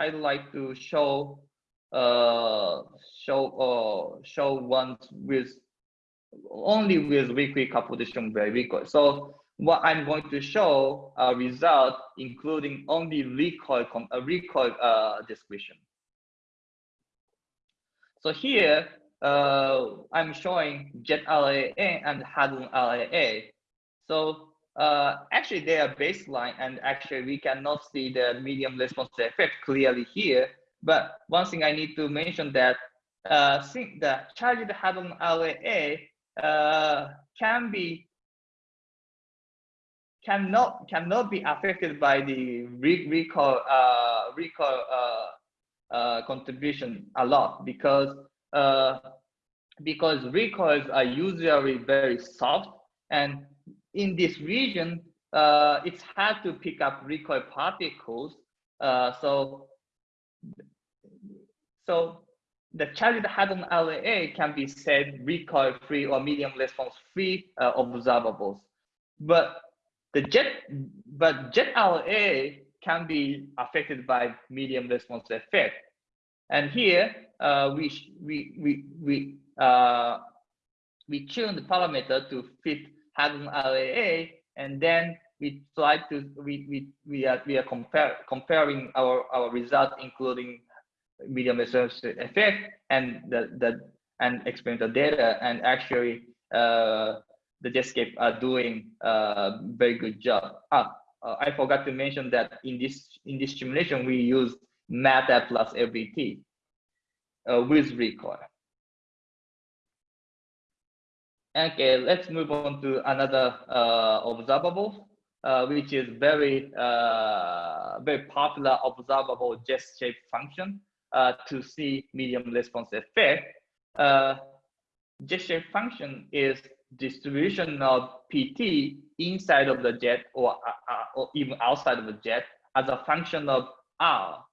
I'd like to show uh, show uh, show ones with only with weekly distribution by recoil. So what I'm going to show a result including only recoil a recoil uh, description. So here uh, I'm showing jet RAA and Hadron RAA. So uh, actually they are baseline and actually we cannot see the medium response effect clearly here. But one thing I need to mention that uh, think the charged hadron RAA uh, can be cannot cannot be affected by the re recoil uh, recoil uh, uh, contribution a lot because uh, because recoils are usually very soft and in this region uh, it's hard to pick up recoil particles uh, so so the charged hadron RAA can be said recoil free or medium response free uh, observables. But the jet, but jet RAA can be affected by medium response effect. And here uh, we we we we uh, we tune the parameter to fit hadron RAA, and then we try to we we we are we are compare, comparing our our result, including medium response effect and the, the and experimental data and actually uh, the Jetscape are doing a very good job. Ah, uh, I forgot to mention that in this in this simulation we use MATTER plus LBT uh, with recoil. Okay, let's move on to another uh, observable, uh, which is very uh, very popular observable jet shape function uh, to see medium response effect, uh, jet shape function is distribution of PT inside of the jet or, uh, uh, or even outside of the jet as a function of R.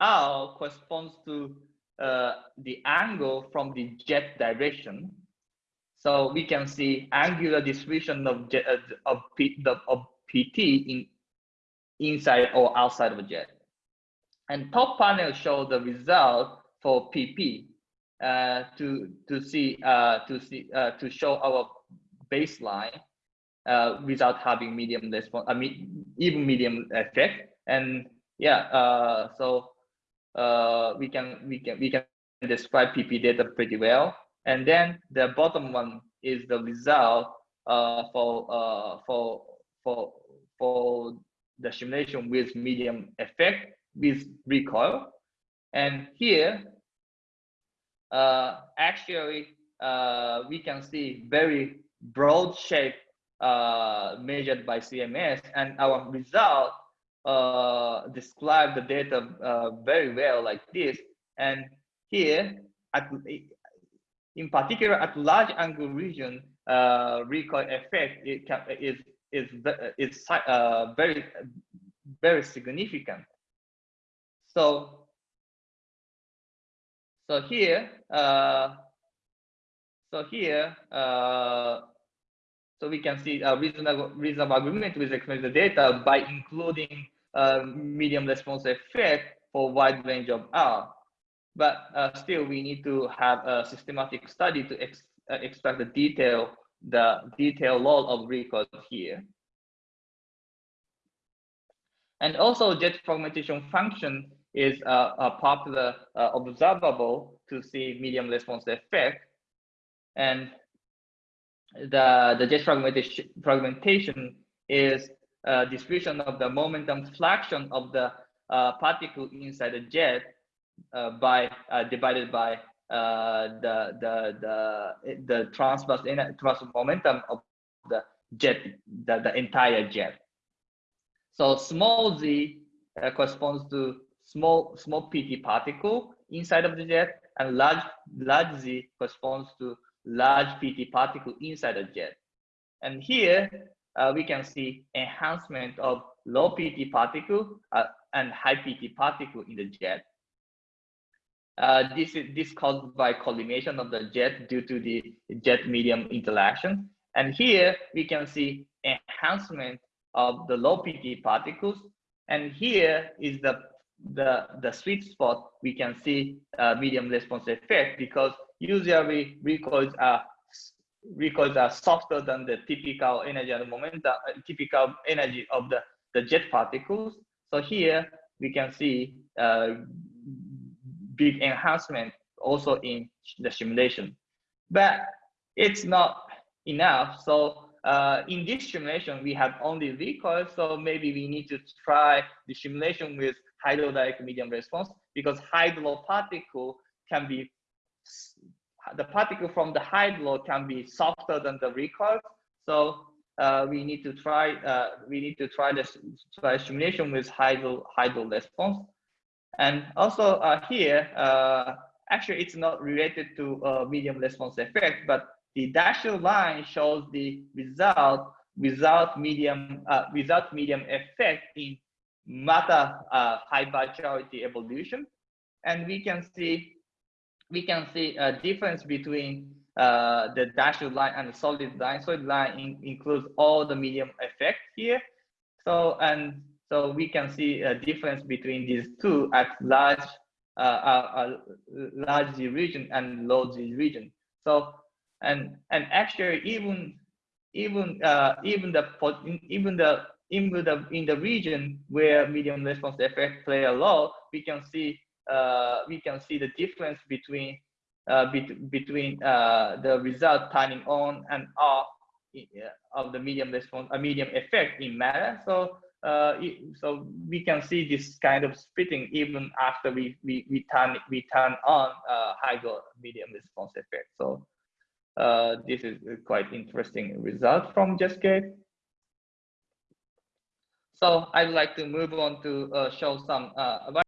R corresponds to uh, the angle from the jet direction. So we can see angular distribution of jet, uh, of, P, the, of PT in inside or outside of a jet. And top panel show the result for PP uh, to to see uh, to see uh, to show our baseline uh, without having medium response, I mean even medium effect. And yeah, uh, so we can we can we can describe PP data pretty well. And then the bottom one is the result uh, for uh, for for for the simulation with medium effect with recoil. And here, uh, actually, uh, we can see very broad shape uh, measured by CMS, and our result uh, describe the data uh, very well like this. And here, at, in particular, at large angle region, uh, recoil effect it can, is is is uh, very very significant. So, so here, uh, so here, uh, so we can see a reasonable, reasonable agreement with the experimental data by including uh, medium response effect for wide range of R. But uh, still, we need to have a systematic study to ex uh, extract the detail, the detail load of records here. And also jet fragmentation function is a, popular uh, observable to see medium response effect. And the, the jet fragmentation, fragmentation is a distribution of the momentum fraction of the uh, particle inside the jet by uh, divided by uh, the the the the transverse transverse momentum of the jet the, the entire jet. So small z uh, corresponds to small small pt particle inside of the jet and large large z corresponds to large pt particle inside the jet and here uh, we can see enhancement of low pt particle uh, and high pt particle in the jet uh, this is this caused by collimation of the jet due to the jet medium interaction and here we can see enhancement of the low pt particles and here is the the the sweet spot, we can see uh, medium response effect because usually recoils are recoils are softer than the typical energy and momentum, uh, typical energy of the the jet particles. So here we can see uh, big enhancement also in the simulation, but it's not enough. So uh, in this simulation, we have only recoil, so maybe we need to try the simulation with hydrodynamic medium response because hydro particle can be the particle from the hydro can be softer than the recoil. So uh, we need to try uh, we need to try this try simulation with hydro hydro response. And also uh, here, uh, actually it's not related to uh, medium response effect, but the dashed line shows the result without medium uh, without medium effect in matter uh, high virtuality evolution, and we can see we can see a difference between uh, the dashed line and the solid line. Solid line in, includes all the medium effect here. So and so we can see a difference between these two at large uh, uh, uh large region and low Z region. So and and actually even even uh, even the even the in the in the region where medium response effect play a role, we can see uh, we can see the difference between uh, be between uh, the result turning on and off uh, of the medium response, a medium effect in matter. So uh, so we can see this kind of splitting even after we we, we turn we turn on uh, hydro medium response effect. So uh, this is quite interesting result from JetScape. So I'd like to move on to uh, show some uh,